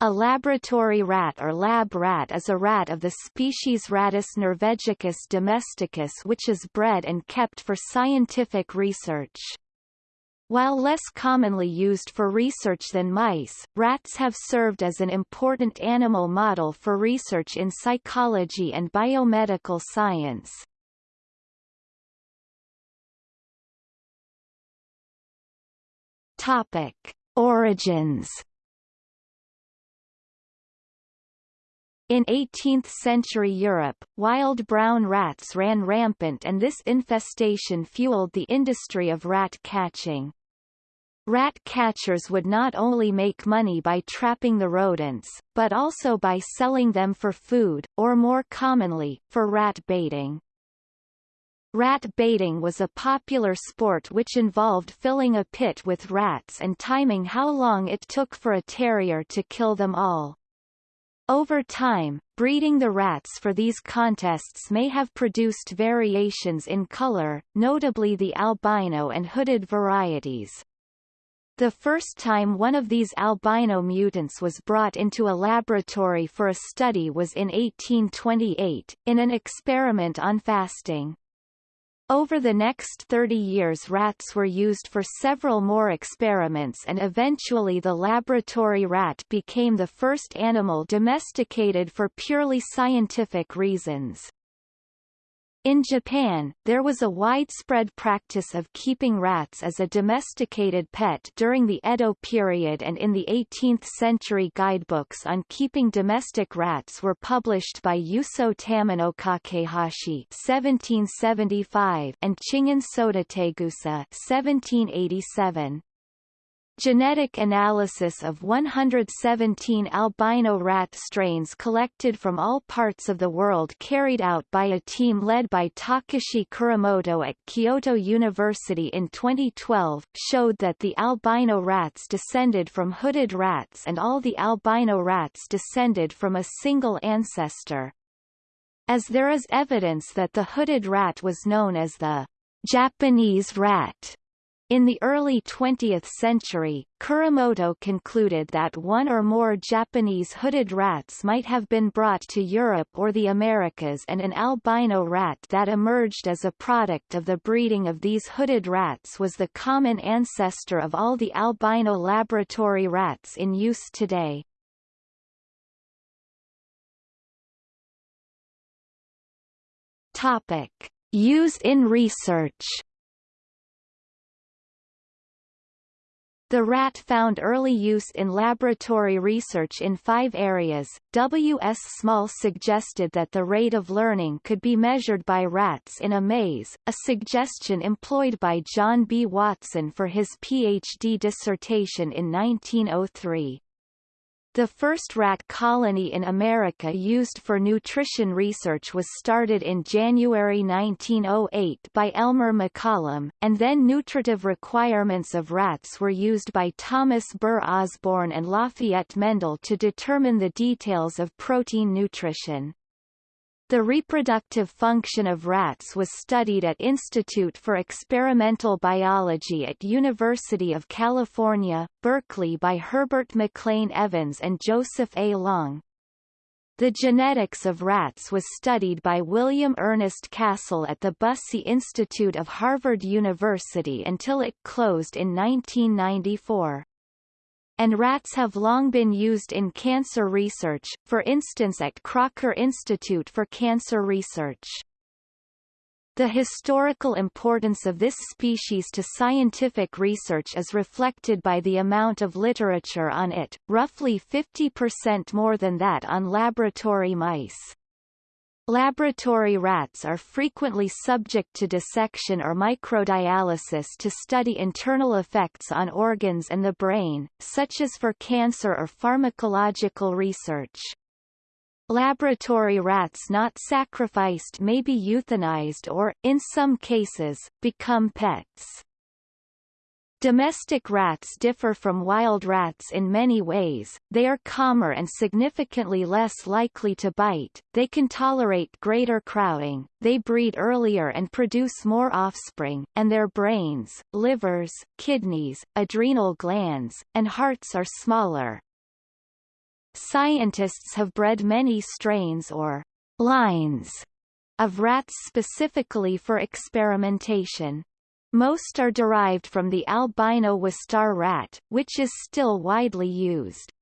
A laboratory rat or lab rat is a rat of the species Rattus norvegicus domesticus which is bred and kept for scientific research. While less commonly used for research than mice, rats have served as an important animal model for research in psychology and biomedical science. Topic. Origins In 18th-century Europe, wild brown rats ran rampant and this infestation fueled the industry of rat catching. Rat catchers would not only make money by trapping the rodents, but also by selling them for food, or more commonly, for rat baiting. Rat baiting was a popular sport which involved filling a pit with rats and timing how long it took for a terrier to kill them all. Over time, breeding the rats for these contests may have produced variations in color, notably the albino and hooded varieties. The first time one of these albino mutants was brought into a laboratory for a study was in 1828, in an experiment on fasting. Over the next 30 years rats were used for several more experiments and eventually the laboratory rat became the first animal domesticated for purely scientific reasons. In Japan, there was a widespread practice of keeping rats as a domesticated pet during the Edo period and in the 18th century guidebooks on keeping domestic rats were published by Yuso Tamino Kakehashi 1775 and Chingen Sodategusa 1787. Genetic analysis of 117 albino rat strains collected from all parts of the world carried out by a team led by Takashi Kuramoto at Kyoto University in 2012 showed that the albino rats descended from hooded rats and all the albino rats descended from a single ancestor. As there is evidence that the hooded rat was known as the Japanese rat in the early 20th century, Kuramoto concluded that one or more Japanese hooded rats might have been brought to Europe or the Americas and an albino rat that emerged as a product of the breeding of these hooded rats was the common ancestor of all the albino laboratory rats in use today. Topic. Use in research The rat found early use in laboratory research in five areas. W. S. Small suggested that the rate of learning could be measured by rats in a maze, a suggestion employed by John B. Watson for his Ph.D. dissertation in 1903. The first rat colony in America used for nutrition research was started in January 1908 by Elmer McCollum, and then nutritive requirements of rats were used by Thomas Burr Osborne and Lafayette Mendel to determine the details of protein nutrition. The reproductive function of rats was studied at Institute for Experimental Biology at University of California, Berkeley by Herbert McLean Evans and Joseph A. Long. The genetics of rats was studied by William Ernest Castle at the Bussey Institute of Harvard University until it closed in 1994 and rats have long been used in cancer research, for instance at Crocker Institute for Cancer Research. The historical importance of this species to scientific research is reflected by the amount of literature on it, roughly 50% more than that on laboratory mice. Laboratory rats are frequently subject to dissection or microdialysis to study internal effects on organs and the brain, such as for cancer or pharmacological research. Laboratory rats not sacrificed may be euthanized or, in some cases, become pets. Domestic rats differ from wild rats in many ways, they are calmer and significantly less likely to bite, they can tolerate greater crowding, they breed earlier and produce more offspring, and their brains, livers, kidneys, adrenal glands, and hearts are smaller. Scientists have bred many strains or lines of rats specifically for experimentation. Most are derived from the albino Wistar rat, which is still widely used.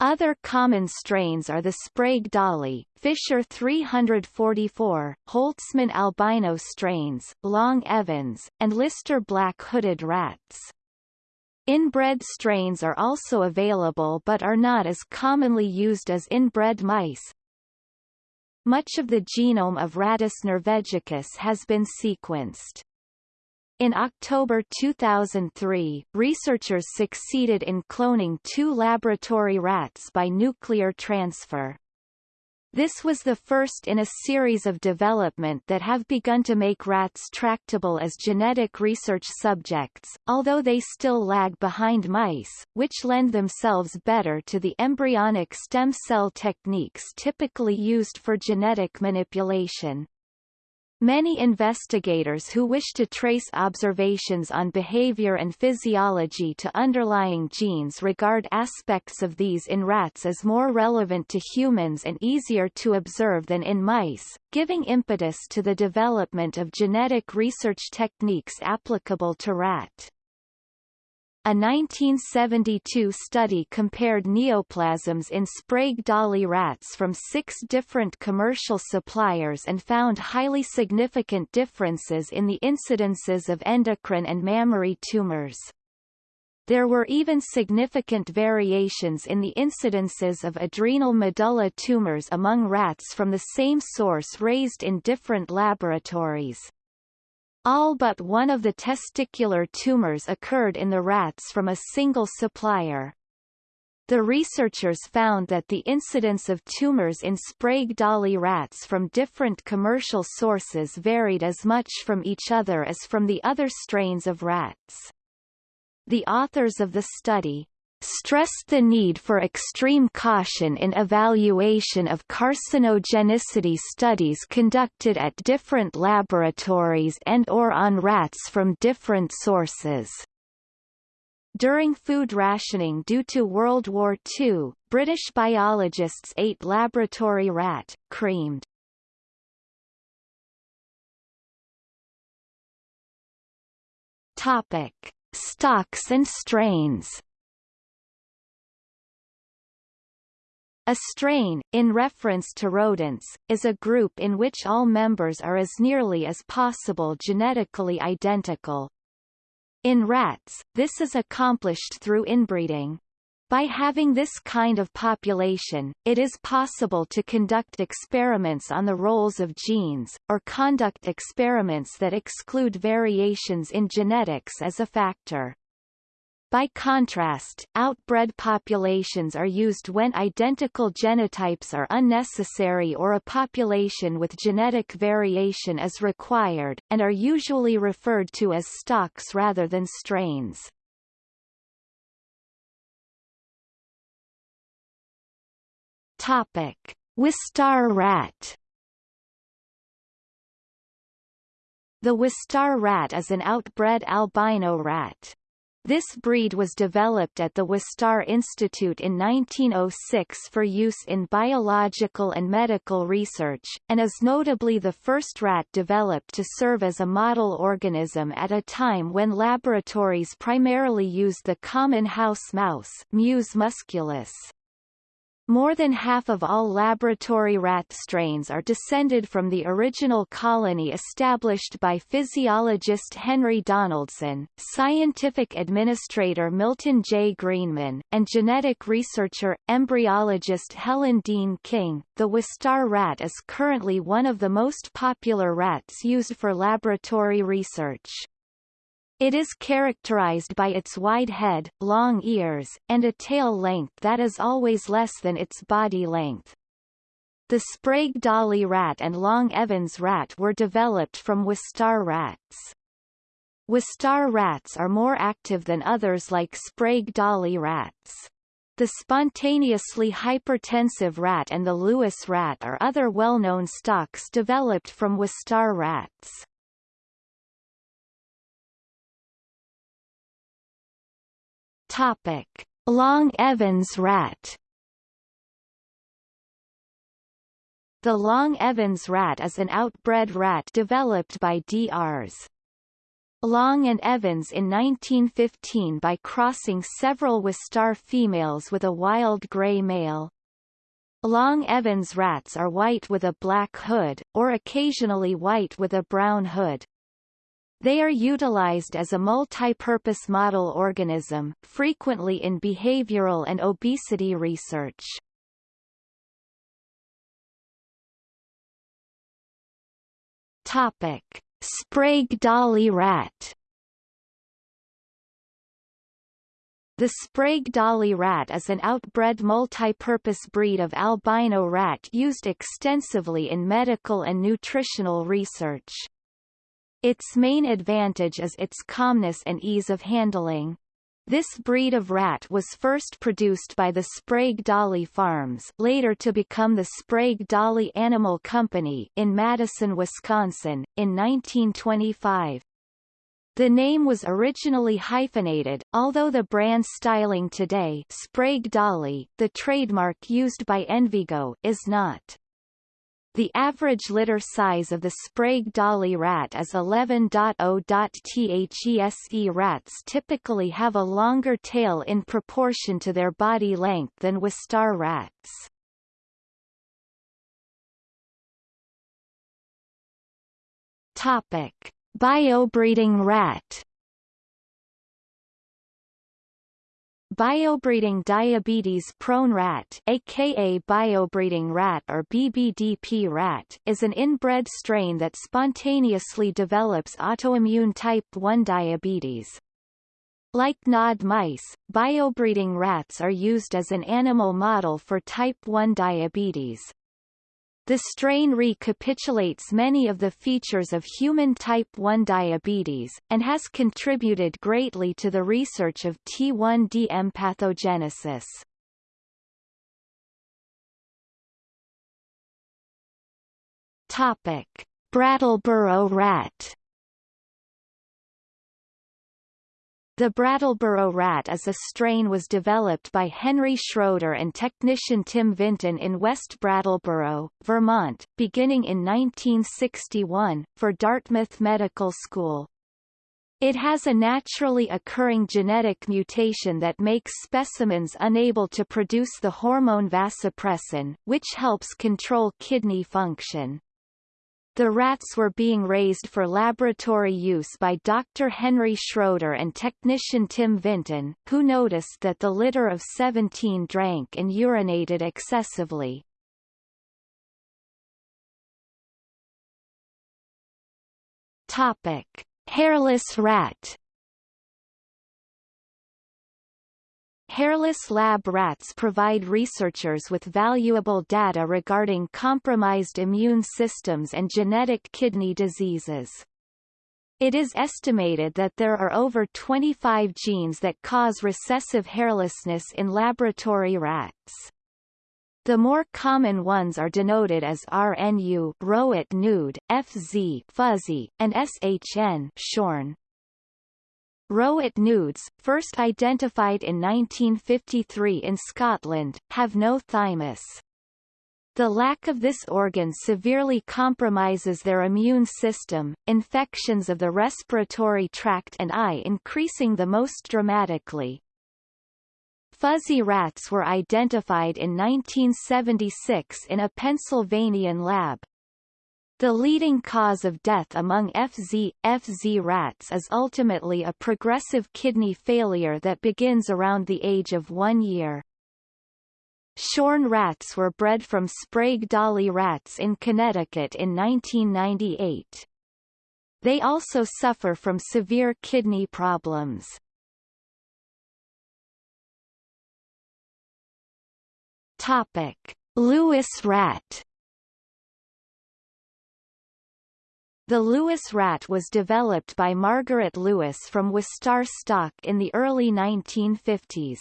Other common strains are the Sprague Dawley, Fischer 344, Holtzman albino strains, Long Evans, and Lister black hooded rats. Inbred strains are also available but are not as commonly used as inbred mice. Much of the genome of Rattus norvegicus has been sequenced. In October 2003, researchers succeeded in cloning two laboratory rats by nuclear transfer. This was the first in a series of development that have begun to make rats tractable as genetic research subjects, although they still lag behind mice, which lend themselves better to the embryonic stem cell techniques typically used for genetic manipulation. Many investigators who wish to trace observations on behavior and physiology to underlying genes regard aspects of these in rats as more relevant to humans and easier to observe than in mice, giving impetus to the development of genetic research techniques applicable to rat. A 1972 study compared neoplasms in Sprague-Dawley rats from six different commercial suppliers and found highly significant differences in the incidences of endocrine and mammary tumors. There were even significant variations in the incidences of adrenal medulla tumors among rats from the same source raised in different laboratories. All but one of the testicular tumors occurred in the rats from a single supplier. The researchers found that the incidence of tumors in Sprague-Dawley rats from different commercial sources varied as much from each other as from the other strains of rats. The authors of the study, stressed the need for extreme caution in evaluation of carcinogenicity studies conducted at different laboratories and or on rats from different sources. During food rationing due to World War II, British biologists ate laboratory rat, creamed. Topic. Stocks and strains A strain, in reference to rodents, is a group in which all members are as nearly as possible genetically identical. In rats, this is accomplished through inbreeding. By having this kind of population, it is possible to conduct experiments on the roles of genes, or conduct experiments that exclude variations in genetics as a factor. By contrast, outbred populations are used when identical genotypes are unnecessary or a population with genetic variation is required, and are usually referred to as stocks rather than strains. Topic: Wistar rat. The Wistar rat is an outbred albino rat. This breed was developed at the Wistar Institute in 1906 for use in biological and medical research, and is notably the first rat developed to serve as a model organism at a time when laboratories primarily used the common house mouse Mus musculus. More than half of all laboratory rat strains are descended from the original colony established by physiologist Henry Donaldson, scientific administrator Milton J. Greenman, and genetic researcher, embryologist Helen Dean King. The Wistar rat is currently one of the most popular rats used for laboratory research. It is characterized by its wide head, long ears, and a tail length that is always less than its body length. The Sprague-Dawley rat and Long Evans rat were developed from Wistar rats. Wistar rats are more active than others like Sprague-Dawley rats. The spontaneously hypertensive rat and the Lewis rat are other well-known stocks developed from Wistar rats. Topic: Long Evans rat. The Long Evans rat is an outbred rat developed by DRs. Long and Evans in 1915 by crossing several Wistar females with a wild grey male. Long Evans rats are white with a black hood, or occasionally white with a brown hood. They are utilized as a multi-purpose model organism, frequently in behavioral and obesity research. Topic: Sprague-Dawley rat. The Sprague-Dawley rat is an outbred multi-purpose breed of albino rat used extensively in medical and nutritional research. Its main advantage is its calmness and ease of handling. This breed of rat was first produced by the Sprague Dawley Farms later to become the Sprague Dawley Animal Company in Madison, Wisconsin, in 1925. The name was originally hyphenated, although the brand styling today Sprague-Dawley, the trademark used by Envigo, is not. The average litter size of the Sprague-Dawley rat is 11.0.these rats typically have a longer tail in proportion to their body length than Wistar rats. Topic: Biobreeding rat Biobreeding diabetes-prone rat aka biobreeding rat or BBDP rat is an inbred strain that spontaneously develops autoimmune type 1 diabetes. Like NOD mice, biobreeding rats are used as an animal model for type 1 diabetes. The strain recapitulates many of the features of human type 1 diabetes, and has contributed greatly to the research of T1DM pathogenesis. Topic. Brattleboro rat The Brattleboro rat as a strain was developed by Henry Schroeder and technician Tim Vinton in West Brattleboro, Vermont, beginning in 1961, for Dartmouth Medical School. It has a naturally occurring genetic mutation that makes specimens unable to produce the hormone vasopressin, which helps control kidney function. The rats were being raised for laboratory use by Dr. Henry Schroeder and technician Tim Vinton, who noticed that the litter of 17 drank and urinated excessively. Topic: Hairless rat Hairless lab rats provide researchers with valuable data regarding compromised immune systems and genetic kidney diseases. It is estimated that there are over 25 genes that cause recessive hairlessness in laboratory rats. The more common ones are denoted as RNU Rowett nude, FZ fuzzy, and SHN shorn. Rowett nudes, first identified in 1953 in Scotland, have no thymus. The lack of this organ severely compromises their immune system, infections of the respiratory tract and eye increasing the most dramatically. Fuzzy rats were identified in 1976 in a Pennsylvanian lab, the leading cause of death among FZ, FZ rats is ultimately a progressive kidney failure that begins around the age of one year. Shorn rats were bred from Sprague-Dawley rats in Connecticut in 1998. They also suffer from severe kidney problems. Topic: Lewis rat The Lewis rat was developed by Margaret Lewis from Wistar stock in the early 1950s.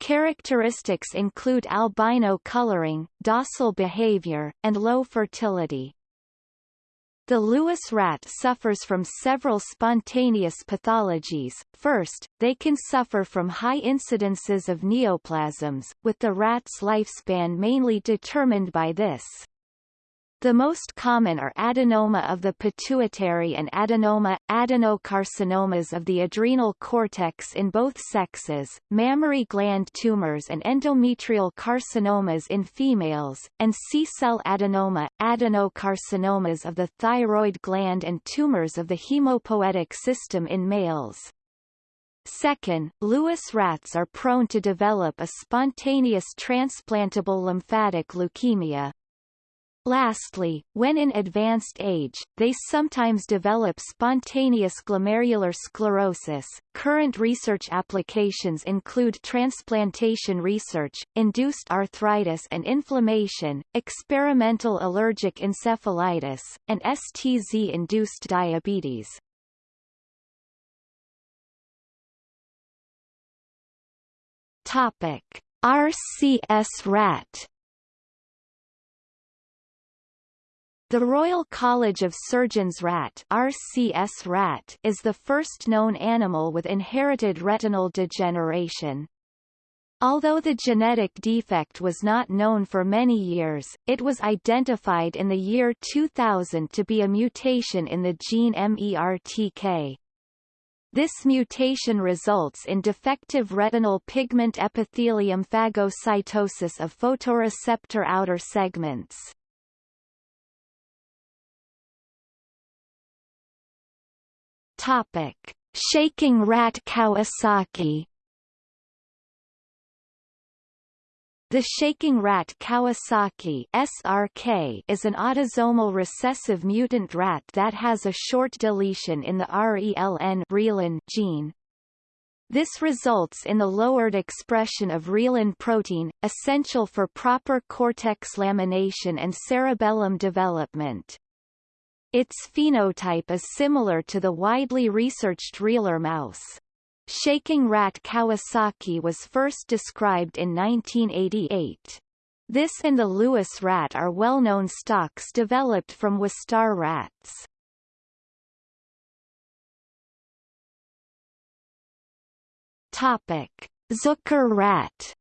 Characteristics include albino coloring, docile behavior, and low fertility. The Lewis rat suffers from several spontaneous pathologies. First, they can suffer from high incidences of neoplasms, with the rat's lifespan mainly determined by this. The most common are adenoma of the pituitary and adenoma, adenocarcinomas of the adrenal cortex in both sexes, mammary gland tumors and endometrial carcinomas in females, and C-cell adenoma, adenocarcinomas of the thyroid gland and tumors of the hemopoietic system in males. Second, Lewis rats are prone to develop a spontaneous transplantable lymphatic leukemia, Lastly, when in advanced age, they sometimes develop spontaneous glomerular sclerosis. Current research applications include transplantation research, induced arthritis and inflammation, experimental allergic encephalitis, and STZ-induced diabetes. Topic: RCS rat The Royal College of Surgeons rat, RCS rat is the first known animal with inherited retinal degeneration. Although the genetic defect was not known for many years, it was identified in the year 2000 to be a mutation in the gene MERTK. This mutation results in defective retinal pigment epithelium phagocytosis of photoreceptor outer segments. Topic: Shaking rat Kawasaki. The shaking rat Kawasaki SRK is an autosomal recessive mutant rat that has a short deletion in the RELN gene. This results in the lowered expression of reelin protein, essential for proper cortex lamination and cerebellum development. Its phenotype is similar to the widely researched reeler mouse. Shaking rat Kawasaki was first described in 1988. This and the Lewis rat are well-known stocks developed from Wistar rats. Topic: Zucker rat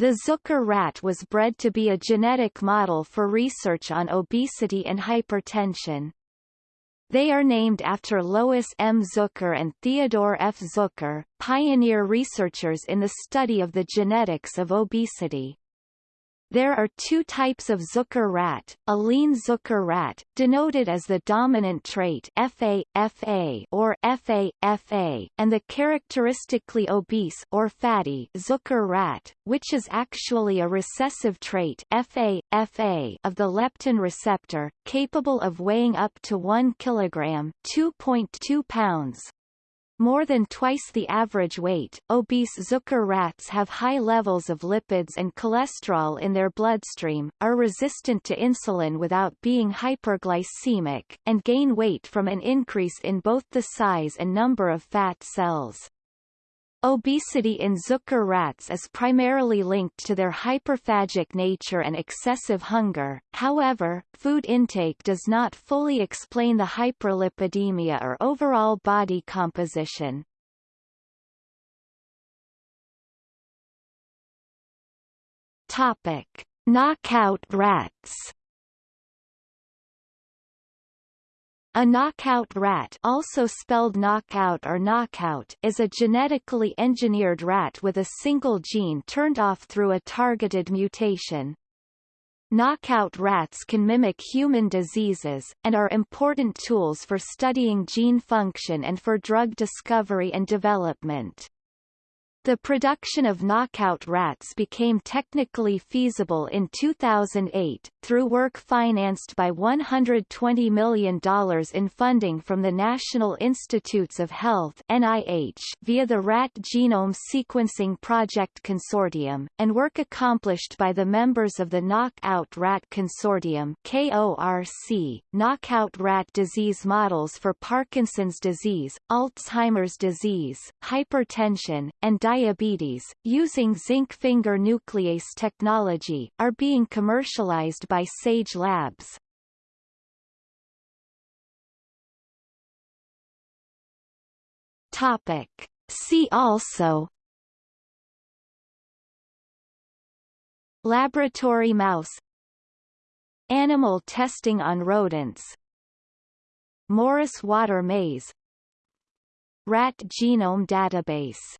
The Zucker rat was bred to be a genetic model for research on obesity and hypertension. They are named after Lois M. Zucker and Theodore F. Zucker, pioneer researchers in the study of the genetics of obesity. There are two types of Zucker rat, a lean Zucker rat, denoted as the dominant trait FA, FA or FA, FA, and the characteristically obese or fatty Zucker rat, which is actually a recessive trait FA, FA of the leptin receptor, capable of weighing up to 1 kg 2.2 pounds, more than twice the average weight, obese Zucker rats have high levels of lipids and cholesterol in their bloodstream, are resistant to insulin without being hyperglycemic, and gain weight from an increase in both the size and number of fat cells. Obesity in Zucker rats is primarily linked to their hyperphagic nature and excessive hunger, however, food intake does not fully explain the hyperlipidemia or overall body composition. Topic. Knockout rats A knockout rat also spelled knockout or knockout is a genetically engineered rat with a single gene turned off through a targeted mutation. Knockout rats can mimic human diseases, and are important tools for studying gene function and for drug discovery and development. The production of knockout rats became technically feasible in 2008, through work financed by $120 million in funding from the National Institutes of Health NIH via the Rat Genome Sequencing Project Consortium, and work accomplished by the members of the Knockout Rat Consortium KORC, knockout rat disease models for Parkinson's disease, Alzheimer's disease, hypertension, and diabetes, using zinc finger nuclease technology, are being commercialized by Sage Labs. Topic. See also Laboratory mouse Animal testing on rodents Morris Water Maze Rat Genome Database